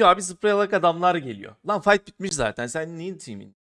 bitiyor abi zıplayarak adamlar geliyor. Lan fight bitmiş zaten. Sen neyin teaming,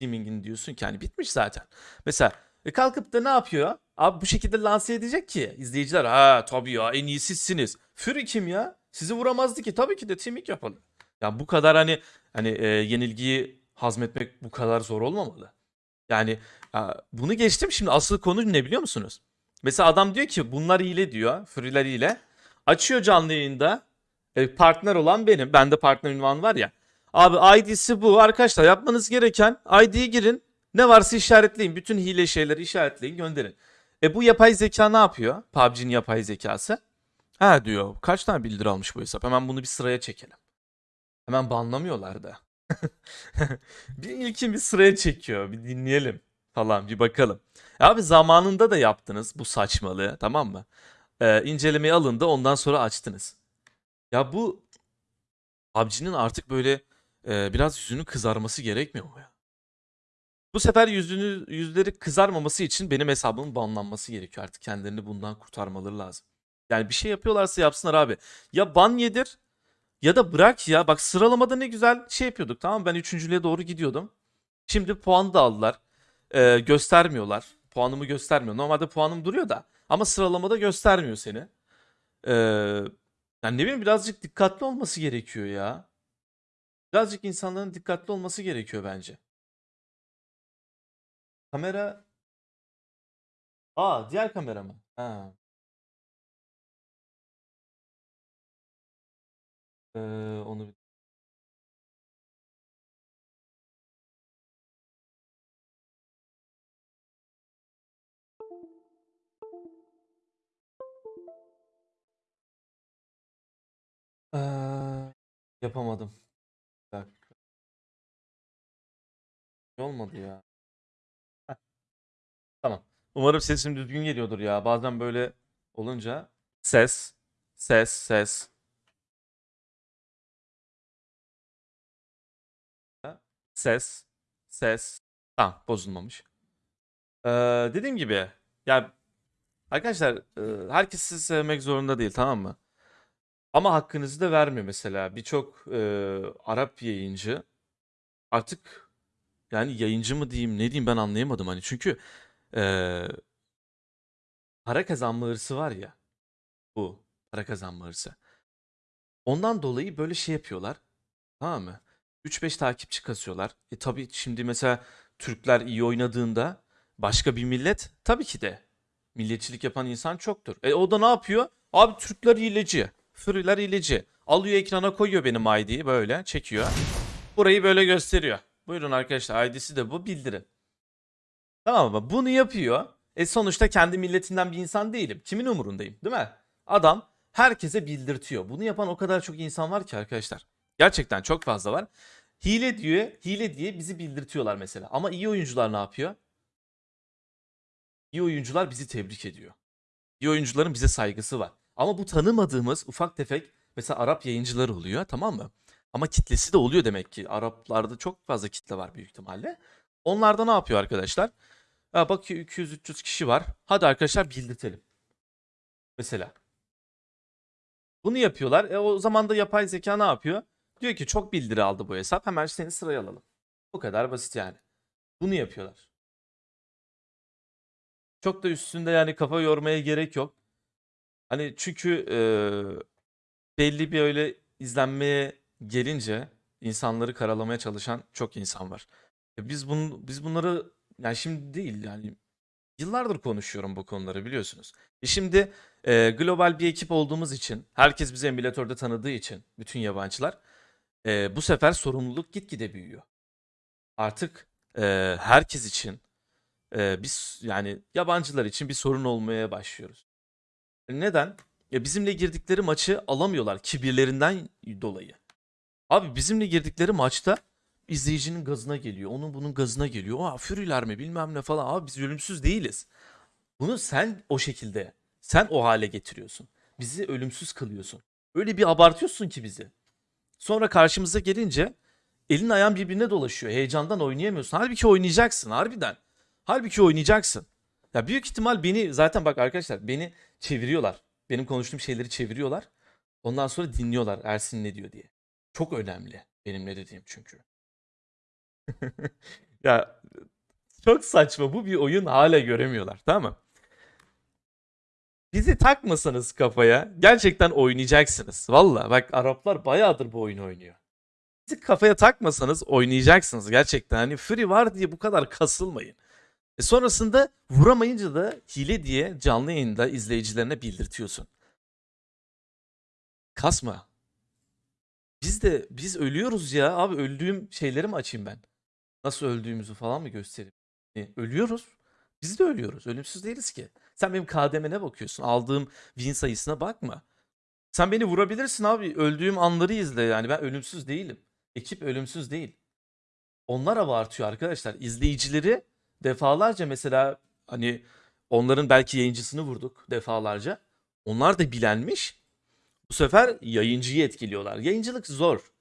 teaming'ini diyorsun ki hani bitmiş zaten. Mesela e kalkıp da ne yapıyor? Abi bu şekilde lanse edecek ki izleyiciler ha tabii ya en iyi sizsiniz. Fury kim ya? Sizi vuramazdı ki tabii ki de teaming yapalım. Ya bu kadar hani hani e, yenilgiyi hazmetmek bu kadar zor olmamalı. Yani ya bunu geçtim şimdi asıl konu ne biliyor musunuz? Mesela adam diyor ki bunlar hile diyor. Fury'ler hile. Açıyor canlı yayında. E, partner olan benim. Bende partner ünvanı var ya. Abi ID'si bu. Arkadaşlar yapmanız gereken ID'ye girin. Ne varsa işaretleyin. Bütün hile şeyleri işaretleyin gönderin. E bu yapay zeka ne yapıyor? PUBG'nin yapay zekası. Ha diyor. Kaç tane bildiri almış bu hesap? Hemen bunu bir sıraya çekelim. Hemen banlamıyorlar da. bir ilkin bir sıraya çekiyor. Bir dinleyelim falan bir bakalım. Abi zamanında da yaptınız bu saçmalığı tamam mı? Ee, incelemeye alındı ondan sonra açtınız. Ya bu PUBG'nin artık böyle e, biraz yüzünün kızarması gerekmiyor mu ya? Bu sefer yüzünü yüzleri kızarmaması için benim hesabımın banlanması gerekiyor artık. Kendilerini bundan kurtarmaları lazım. Yani bir şey yapıyorlarsa yapsınlar abi. Ya ban yedir ya da bırak ya. Bak sıralamada ne güzel şey yapıyorduk tamam mı? Ben üçüncülüğe doğru gidiyordum. Şimdi puan da aldılar. Ee, göstermiyorlar. Puanımı göstermiyor. Normalde puanım duruyor da. Ama sıralamada göstermiyor seni. Ee, yani ne bileyim birazcık dikkatli olması gerekiyor ya. Birazcık insanların dikkatli olması gerekiyor bence. Kamera... Aa diğer kamera mı? Ha. Ee, onu bir- Ee, yapamadım. Bir dakika. Olmadı ya. Tamam. Umarım sesim düzgün geliyordur ya. Bazen böyle olunca ses, ses, ses. Ses, ses. Tamam, bozulmamış. Ee, dediğim gibi ya arkadaşlar herkes sizi sevmek zorunda değil tamam mı? Ama hakkınızı da vermiyor mesela. Birçok e, Arap yayıncı artık yani yayıncı mı diyeyim ne diyeyim ben anlayamadım hani çünkü e, para kazanma hırsı var ya bu para kazanma hırsı. Ondan dolayı böyle şey yapıyorlar. Tamam mı? 3-5 takipçi kasıyorlar. E tabii şimdi mesela Türkler iyi oynadığında başka bir millet tabii ki de milliyetçilik yapan insan çoktur. E o da ne yapıyor? Abi Türkler hileci. Fırılar hileci. Alıyor ekrana koyuyor benim ID'yi böyle çekiyor. Burayı böyle gösteriyor. Buyurun arkadaşlar ID'si de bu bildirin. Tamam mı? Bunu yapıyor. E sonuçta kendi milletinden bir insan değilim. Kimin umurundayım değil mi? Adam herkese bildirtiyor. Bunu yapan o kadar çok insan var ki arkadaşlar. Gerçekten çok fazla var. Hile diyor, hile diye bizi bildirtiyorlar mesela. Ama iyi oyuncular ne yapıyor? İyi oyuncular bizi tebrik ediyor. İyi oyuncuların bize saygısı var. Ama bu tanımadığımız ufak tefek mesela Arap yayıncılar oluyor tamam mı? Ama kitlesi de oluyor demek ki. Araplarda çok fazla kitle var büyük ihtimalle. Onlar da ne yapıyor arkadaşlar? Ha, bakıyor 200-300 kişi var. Hadi arkadaşlar bildirtelim. Mesela. Bunu yapıyorlar. E o zaman da yapay zeka ne yapıyor? Diyor ki çok bildiri aldı bu hesap. Hemen seni sıraya alalım. Bu kadar basit yani. Bunu yapıyorlar. Çok da üstünde yani kafa yormaya gerek yok. Hani çünkü eee, belli bir öyle izlenmeye gelince insanları karalamaya çalışan çok insan var. E biz bun, biz bunları yani şimdi değil yani yıllardır konuşuyorum bu konuları biliyorsunuz. E şimdi e, global bir ekip olduğumuz için herkes bizi emülatörde tanıdığı için bütün yabancılar e, bu sefer sorumluluk gitgide büyüyor. Artık e, herkes için e, biz yani yabancılar için bir sorun olmaya başlıyoruz. Neden? Ya bizimle girdikleri maçı alamıyorlar kibirlerinden dolayı. Abi bizimle girdikleri maçta izleyicinin gazına geliyor. Onun bunun gazına geliyor. Aa Fury'ler mi bilmem ne falan. Abi biz ölümsüz değiliz. Bunu sen o şekilde, sen o hale getiriyorsun. Bizi ölümsüz kılıyorsun. Öyle bir abartıyorsun ki bizi. Sonra karşımıza gelince elin ayağın birbirine dolaşıyor. Heyecandan oynayamıyorsun. Halbuki oynayacaksın harbiden. Halbuki oynayacaksın. Ya büyük ihtimal beni zaten bak arkadaşlar beni çeviriyorlar. Benim konuştuğum şeyleri çeviriyorlar. Ondan sonra dinliyorlar Ersin ne diyor diye. Çok önemli benim ne dediğim çünkü. ya çok saçma bu bir oyun hala göremiyorlar tamam mı? Bizi takmasanız kafaya gerçekten oynayacaksınız. Valla bak Araplar bayağıdır bu oyunu oynuyor. Bizi kafaya takmasanız oynayacaksınız gerçekten. Hani free var diye bu kadar kasılmayın. E sonrasında vuramayınca da hile diye canlı yayında izleyicilerine bildirtiyorsun. Kasma. Biz de biz ölüyoruz ya abi öldüğüm şeyleri mi açayım ben? Nasıl öldüğümüzü falan mı göstereyim? E, ölüyoruz. Biz de ölüyoruz. Ölümsüz değiliz ki. Sen benim KDM'ne bakıyorsun. Aldığım win sayısına bakma. Sen beni vurabilirsin abi. Öldüğüm anları izle yani. Ben ölümsüz değilim. Ekip ölümsüz değil. Onlar abartıyor arkadaşlar. İzleyicileri defalarca mesela hani onların belki yayıncısını vurduk defalarca. Onlar da bilenmiş. Bu sefer yayıncıyı etkiliyorlar. Yayıncılık zor.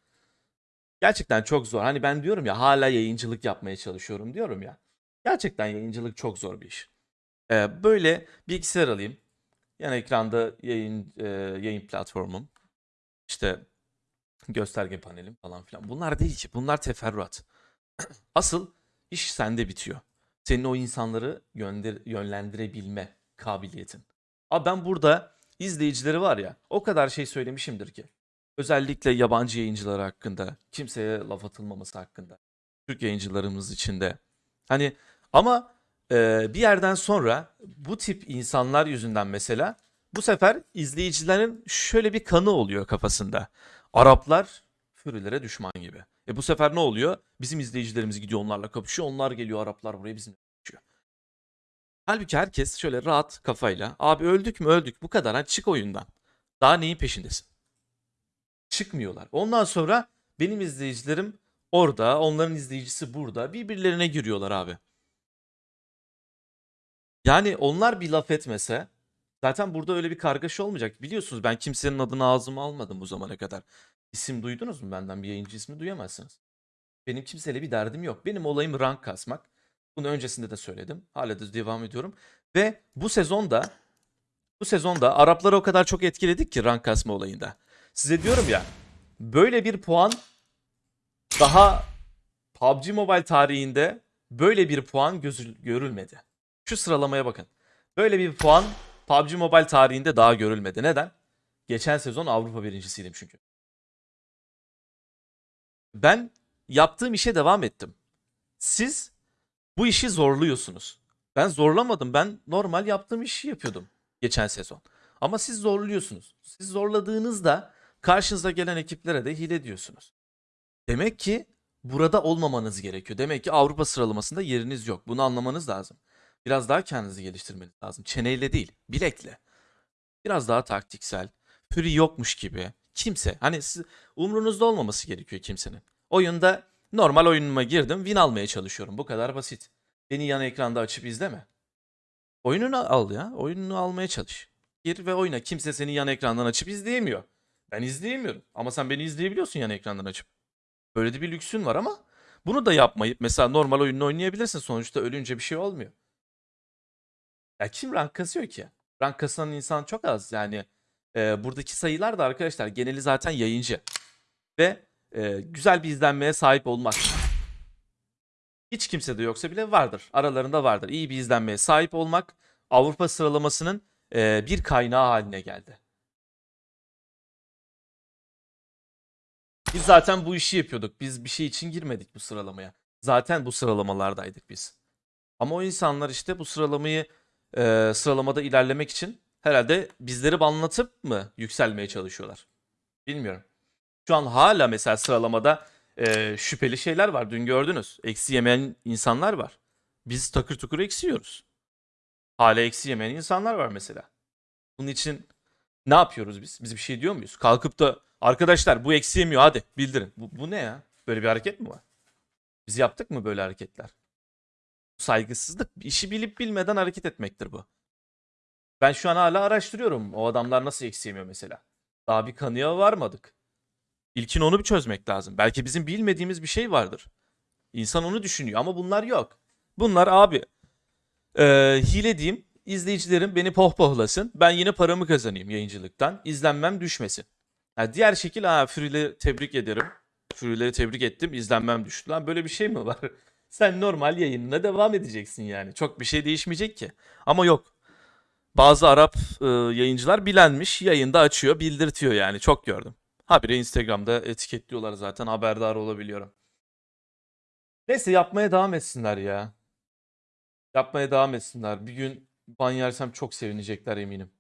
Gerçekten çok zor. Hani ben diyorum ya hala yayıncılık yapmaya çalışıyorum diyorum ya. Gerçekten yayıncılık çok zor bir iş. Ee, böyle bilgisayar alayım. Yan ekranda yayın e, yayın platformum. İşte gösterge panelim falan filan. Bunlar değil ki. Bunlar teferruat. Asıl iş sende bitiyor. Senin o insanları yönder, yönlendirebilme kabiliyetin. Abi ben burada izleyicileri var ya o kadar şey söylemişimdir ki. Özellikle yabancı yayıncılar hakkında, kimseye laf atılmaması hakkında. Türk yayıncılarımız içinde. Hani ama e, bir yerden sonra bu tip insanlar yüzünden mesela bu sefer izleyicilerin şöyle bir kanı oluyor kafasında. Araplar Fürilere düşman gibi. E bu sefer ne oluyor? Bizim izleyicilerimiz gidiyor onlarla kapışıyor. Onlar geliyor Araplar buraya bizimle kapışıyor. Halbuki herkes şöyle rahat kafayla abi öldük mü öldük bu kadar hadi çık oyundan. Daha neyin peşindesin? Çıkmıyorlar. Ondan sonra benim izleyicilerim orada, onların izleyicisi burada. Birbirlerine giriyorlar abi. Yani onlar bir laf etmese zaten burada öyle bir kargaşa olmayacak. Biliyorsunuz ben kimsenin adını ağzıma almadım bu zamana kadar. İsim duydunuz mu benden bir yayıncı ismi duyamazsınız. Benim kimseyle bir derdim yok. Benim olayım rank kasmak. Bunu öncesinde de söyledim. Hala da devam ediyorum. Ve bu sezonda bu sezonda Arapları o kadar çok etkiledik ki rank kasma olayında. Size diyorum ya böyle bir puan daha PUBG Mobile tarihinde böyle bir puan gözü, görülmedi. Şu sıralamaya bakın. Böyle bir puan PUBG Mobile tarihinde daha görülmedi. Neden? Geçen sezon Avrupa birincisiydim çünkü. Ben yaptığım işe devam ettim. Siz bu işi zorluyorsunuz. Ben zorlamadım. Ben normal yaptığım işi yapıyordum geçen sezon. Ama siz zorluyorsunuz. Siz zorladığınızda karşınıza gelen ekiplere de hile diyorsunuz. Demek ki burada olmamanız gerekiyor. Demek ki Avrupa sıralamasında yeriniz yok. Bunu anlamanız lazım. Biraz daha kendinizi geliştirmeniz lazım. Çeneyle değil, bilekle. Biraz daha taktiksel. Püri yokmuş gibi. Kimse, hani siz, umrunuzda olmaması gerekiyor kimsenin. Oyunda normal oyunuma girdim, win almaya çalışıyorum. Bu kadar basit. Beni yan ekranda açıp izleme. Oyununu al ya. Oyununu almaya çalış. Gir ve oyna. Kimse seni yan ekrandan açıp izleyemiyor. Ben izleyemiyorum. Ama sen beni izleyebiliyorsun yan ekrandan açıp. Böyle de bir lüksün var ama bunu da yapmayıp mesela normal oyununu oynayabilirsin. Sonuçta ölünce bir şey olmuyor. Ya kim rank kasıyor ki? Rank kasan insan çok az. Yani e, buradaki sayılar da arkadaşlar geneli zaten yayıncı. Ve e, güzel bir izlenmeye sahip olmak. Hiç kimse de yoksa bile vardır. Aralarında vardır. İyi bir izlenmeye sahip olmak Avrupa sıralamasının e, bir kaynağı haline geldi. Biz zaten bu işi yapıyorduk. Biz bir şey için girmedik bu sıralamaya. Zaten bu sıralamalardaydık biz. Ama o insanlar işte bu sıralamayı e, sıralamada ilerlemek için herhalde bizleri banlatıp mı yükselmeye çalışıyorlar? Bilmiyorum. Şu an hala mesela sıralamada e, şüpheli şeyler var. Dün gördünüz. Eksi yemeyen insanlar var. Biz takır tukur eksi yiyoruz. Hala eksi yemeyen insanlar var mesela. Bunun için ne yapıyoruz biz? Biz bir şey diyor muyuz? Kalkıp da arkadaşlar bu eksi yemiyor hadi bildirin. Bu, bu ne ya? Böyle bir hareket mi var? Biz yaptık mı böyle hareketler? Saygısızlık. işi bilip bilmeden hareket etmektir bu. Ben şu an hala araştırıyorum. O adamlar nasıl eksi yemiyor mesela. Daha bir kanıya varmadık. İlkin onu bir çözmek lazım. Belki bizim bilmediğimiz bir şey vardır. İnsan onu düşünüyor ama bunlar yok. Bunlar abi e, hile diyeyim. İzleyicilerim beni pohpohlasın. Ben yine paramı kazanayım yayıncılıktan. İzlenmem düşmesin. Ha, diğer şekil ha Fury'leri tebrik ederim. Fury'leri tebrik ettim. izlenmem düştü. Lan böyle bir şey mi var? Sen normal yayınına devam edeceksin yani. Çok bir şey değişmeyecek ki. Ama yok. Bazı Arap e, yayıncılar bilenmiş. Yayında açıyor, bildirtiyor yani. Çok gördüm. Habire Instagram'da etiketliyorlar zaten. Haberdar olabiliyorum. Neyse yapmaya devam etsinler ya. Yapmaya devam etsinler. Bir gün ban yersem çok sevinecekler eminim.